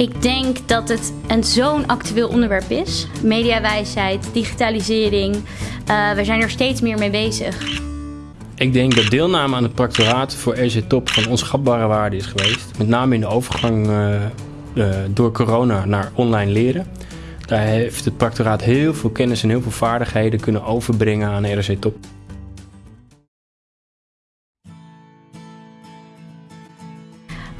Ik denk dat het een zo'n actueel onderwerp is. Mediawijsheid, digitalisering. Uh, we zijn er steeds meer mee bezig. Ik denk dat deelname aan het practoraat voor RC Top van onschatbare waarde is geweest. Met name in de overgang uh, uh, door corona naar online leren. Daar heeft het practoraat heel veel kennis en heel veel vaardigheden kunnen overbrengen aan RC Top.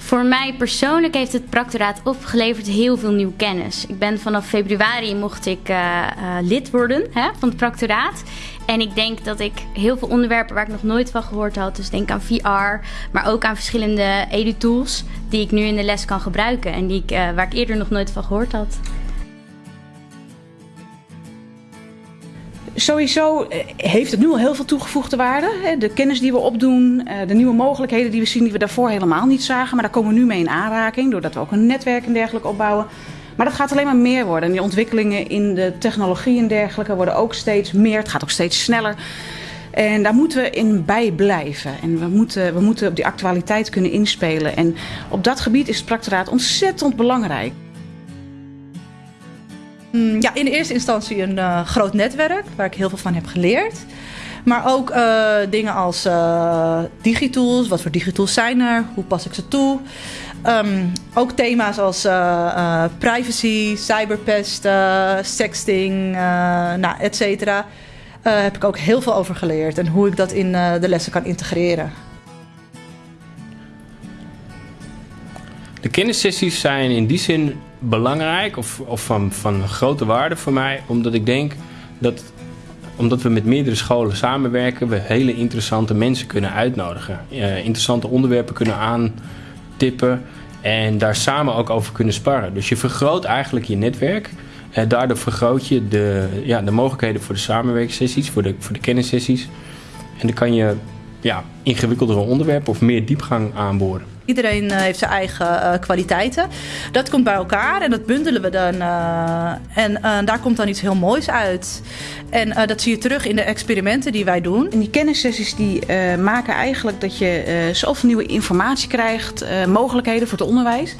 Voor mij persoonlijk heeft het practoraat opgeleverd heel veel nieuwe kennis. Ik ben vanaf februari mocht ik uh, uh, lid worden hè, van het practoraat. En ik denk dat ik heel veel onderwerpen waar ik nog nooit van gehoord had, dus denk aan VR, maar ook aan verschillende edu-tools die ik nu in de les kan gebruiken en die ik, uh, waar ik eerder nog nooit van gehoord had. Sowieso heeft het nu al heel veel toegevoegde waarde. De kennis die we opdoen, de nieuwe mogelijkheden die we zien die we daarvoor helemaal niet zagen. Maar daar komen we nu mee in aanraking, doordat we ook een netwerk en dergelijke opbouwen. Maar dat gaat alleen maar meer worden. En die ontwikkelingen in de technologie en dergelijke worden ook steeds meer. Het gaat ook steeds sneller. En daar moeten we in bij blijven. En we moeten, we moeten op die actualiteit kunnen inspelen. En op dat gebied is het practoraat ontzettend belangrijk. Ja, in eerste instantie een uh, groot netwerk waar ik heel veel van heb geleerd. Maar ook uh, dingen als uh, digitools. Wat voor digitools zijn er? Hoe pas ik ze toe? Um, ook thema's als privacy, cyberpest, sexting, nou, et cetera. heb ik ook heel veel over geleerd. En hoe ik dat in de lessen kan integreren. De kennissessies zijn in die zin belangrijk of, of van, van grote waarde voor mij. Omdat ik denk dat omdat we met meerdere scholen samenwerken, we hele interessante mensen kunnen uitnodigen. Uh, interessante onderwerpen kunnen aantippen en daar samen ook over kunnen sparren. Dus je vergroot eigenlijk je netwerk. En daardoor vergroot je de, ja, de mogelijkheden voor de samenwerkingssessies, voor de, voor de kennissessies. En dan kan je ja, ingewikkeldere onderwerpen of meer diepgang aanboren. Iedereen uh, heeft zijn eigen uh, kwaliteiten. Dat komt bij elkaar en dat bundelen we dan. Uh, en daar komt dan iets heel moois uit. En dat zie je terug in de experimenten die wij doen. En die kennissessies die maken eigenlijk dat je zoveel nieuwe informatie krijgt, mogelijkheden voor het onderwijs.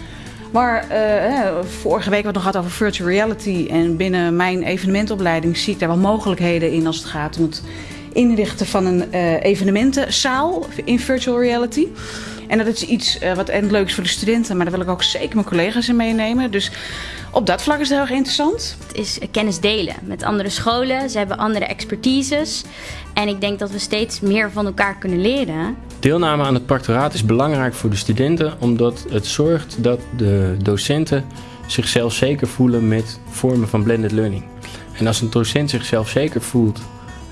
Maar vorige week wat nog gehad over virtual reality. En binnen mijn evenementopleiding zie ik daar wel mogelijkheden in als het gaat om het inrichten van een evenementenzaal in virtual reality. En dat is iets uh, wat en leuk is voor de studenten, maar daar wil ik ook zeker mijn collega's in meenemen. Dus op dat vlak is het heel erg interessant. Het is kennis delen met andere scholen. Ze hebben andere expertises. En ik denk dat we steeds meer van elkaar kunnen leren. Deelname aan het practoraat is belangrijk voor de studenten, omdat het zorgt dat de docenten zichzelf zeker voelen met vormen van blended learning. En als een docent zichzelf zeker voelt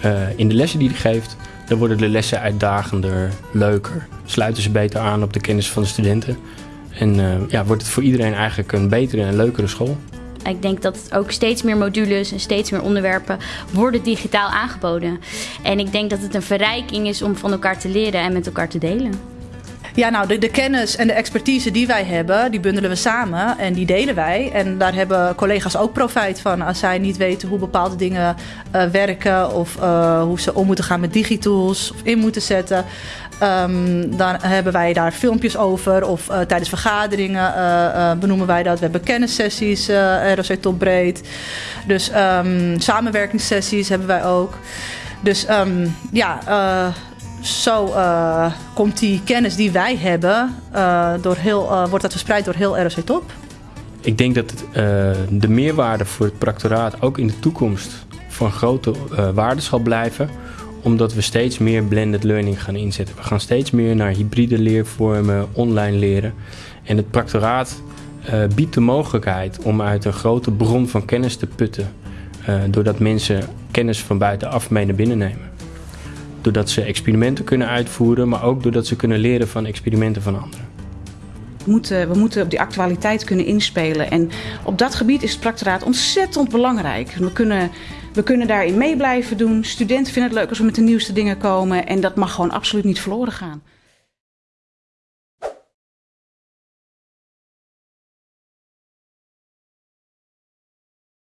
uh, in de lessen die hij geeft, dan worden de lessen uitdagender, leuker. Sluiten ze beter aan op de kennis van de studenten. En uh, ja, wordt het voor iedereen eigenlijk een betere en leukere school. Ik denk dat ook steeds meer modules en steeds meer onderwerpen worden digitaal aangeboden. En ik denk dat het een verrijking is om van elkaar te leren en met elkaar te delen. Ja, nou, de, kennis en de expertise die wij hebben, die bundelen we samen en die delen wij. En daar hebben collega's ook profijt van als zij niet weten hoe bepaalde dingen uh, werken of uh, hoe ze om moeten gaan met digitools of in moeten zetten. Um, dan hebben wij daar filmpjes over of uh, tijdens vergaderingen benoemen wij dat. We hebben kennissessies, ROC Top Breed. Dus um, samenwerkingssessies hebben wij ook. Dus um, ja zo uh, komt die kennis die wij hebben, uh, door heel, uh, wordt dat verspreid door heel ROC Top. Ik denk dat de meerwaarde voor het practoraat ook in de toekomst van grote waarde zal blijven omdat we steeds meer blended learning gaan inzetten. We gaan steeds meer naar hybride leervormen, online leren. En het practoraat biedt de mogelijkheid om uit een grote bron van kennis te putten. doordat mensen kennis van buitenaf mee naar binnen nemen doordat ze experimenten kunnen uitvoeren, maar ook doordat ze kunnen leren van experimenten van anderen. We moeten, we moeten op die actualiteit kunnen inspelen. En op dat gebied is het practoraat ontzettend belangrijk. We kunnen, we kunnen daarin mee blijven doen. Studenten vinden het leuk als we met de nieuwste dingen komen. En dat mag gewoon absoluut niet verloren gaan.